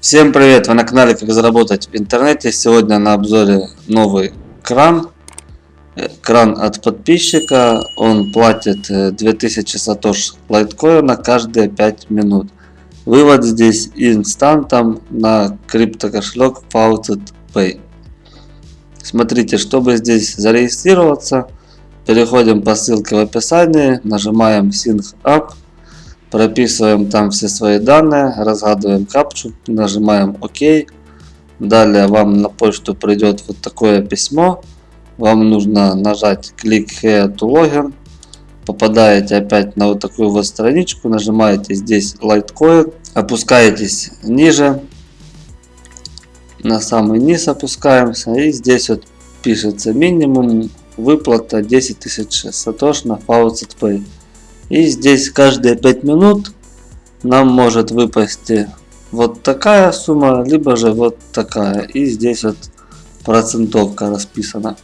Всем привет! Вы на канале Как заработать в интернете. Сегодня на обзоре новый кран. Э, кран от подписчика. Он платит 2000 э, сатош лайткоина каждые 5 минут. Вывод здесь инстантом на криптокошелек Faucet Pay. Смотрите, чтобы здесь зарегистрироваться, переходим по ссылке в описании, нажимаем Sync Up прописываем там все свои данные, разгадываем капчу, нажимаем ОК. Далее вам на почту придет вот такое письмо. Вам нужно нажать Click Here to Login. Попадаете опять на вот такую вот страничку, нажимаете здесь Litecoin, опускаетесь ниже, на самый низ опускаемся и здесь вот пишется минимум выплата 10 тысяч сатош на Faucet Pay. И здесь каждые 5 минут нам может выпасть вот такая сумма, либо же вот такая. И здесь вот процентовка расписана.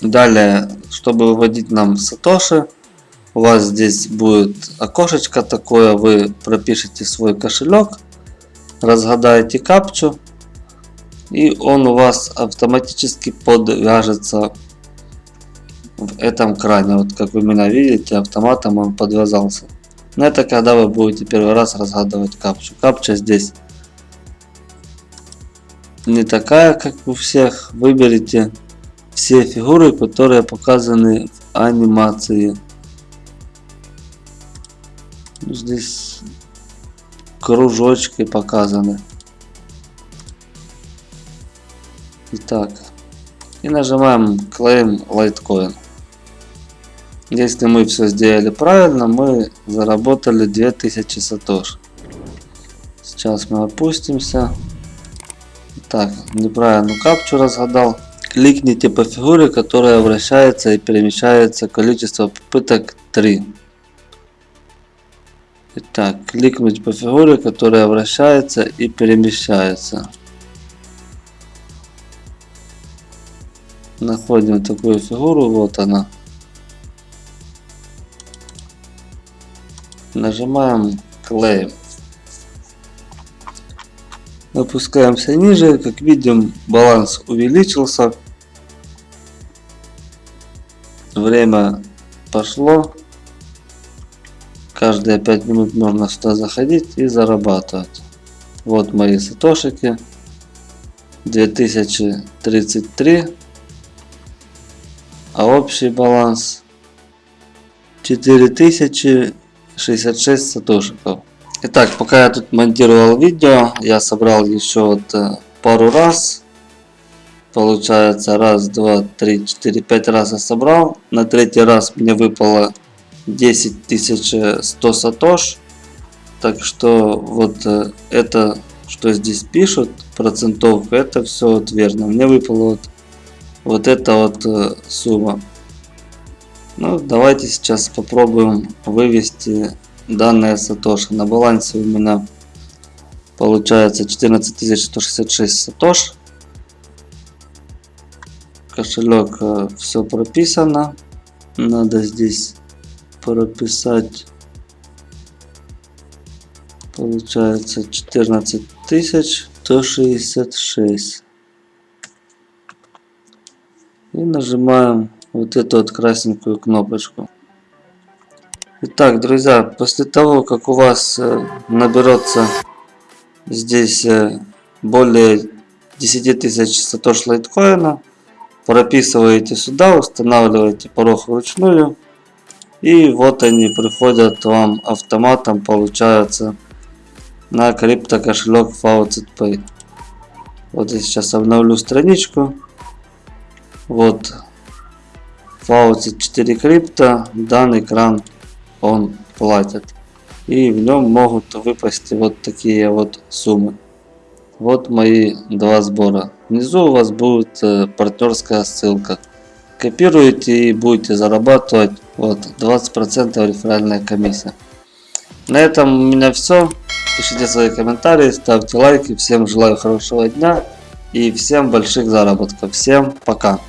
Далее, чтобы выводить нам сатоши, у вас здесь будет окошечко такое, вы пропишите свой кошелек, разгадаете капчу, и он у вас автоматически подвяжется в этом кране. Вот как вы меня видите, автоматом он подвязался. Но это когда вы будете первый раз разгадывать капчу. Капча здесь не такая, как у всех. Выберите все фигуры, которые показаны в анимации. Здесь кружочки показаны. Итак, и нажимаем Claim Litecoin. Если мы все сделали правильно, мы заработали 2000 сатош. Сейчас мы опустимся. Так, неправильно капчу разгадал. Кликните по фигуре, которая вращается и перемещается количество попыток 3. Итак, кликнуть по фигуре, которая вращается и перемещается. Находим такую фигуру, вот она. Нажимаем Claim. Опускаемся ниже. Как видим, баланс увеличился. Время пошло. Каждые 5 минут можно сюда заходить и зарабатывать. Вот мои сатошики. 2033. А общий баланс 4000 66 сатошиков. Итак, пока я тут монтировал видео, я собрал еще вот э, пару раз. Получается, раз, два, три, четыре, пять раз я собрал. На третий раз мне выпало 10 100 сатош. Так что вот э, это, что здесь пишут, процентовка, это все вот верно. Мне выпала вот, вот эта вот э, сумма. Ну, давайте сейчас попробуем вывести данные сатоши. На балансе у меня получается 14166 сатош. Кошелек э, все прописано. Надо здесь прописать получается 14166 и нажимаем вот эту вот красненькую кнопочку. Итак, друзья, после того, как у вас э, наберется здесь э, более 10 тысяч сатош лайткоина, прописываете сюда, устанавливаете порог вручную, и вот они приходят вам автоматом, получается, на крипто кошелек Faucet Pay. Вот я сейчас обновлю страничку. Вот Faucet 4 крипто, данный кран он платит. И в нем могут выпасть вот такие вот суммы. Вот мои два сбора. Внизу у вас будет э, партнерская ссылка. Копируете и будете зарабатывать вот 20% реферальная комиссия. На этом у меня все. Пишите свои комментарии, ставьте лайки. Всем желаю хорошего дня и всем больших заработков. Всем пока.